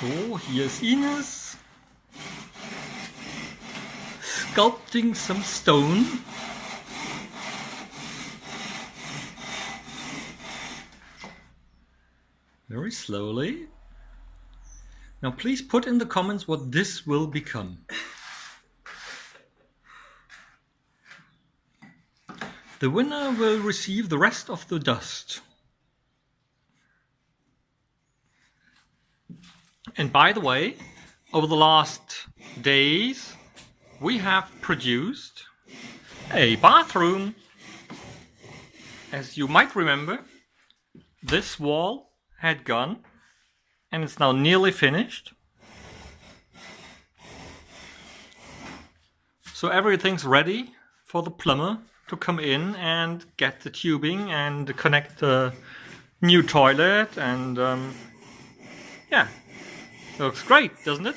So, hier ist Ines. Sculpting some stone. Very slowly. Now please put in the comments what this will become. The winner will receive the rest of the dust. And by the way, over the last days, we have produced a bathroom. As you might remember, this wall had gone and it's now nearly finished. So everything's ready for the plumber to come in and get the tubing and connect the new toilet and um, yeah, looks great, doesn't it?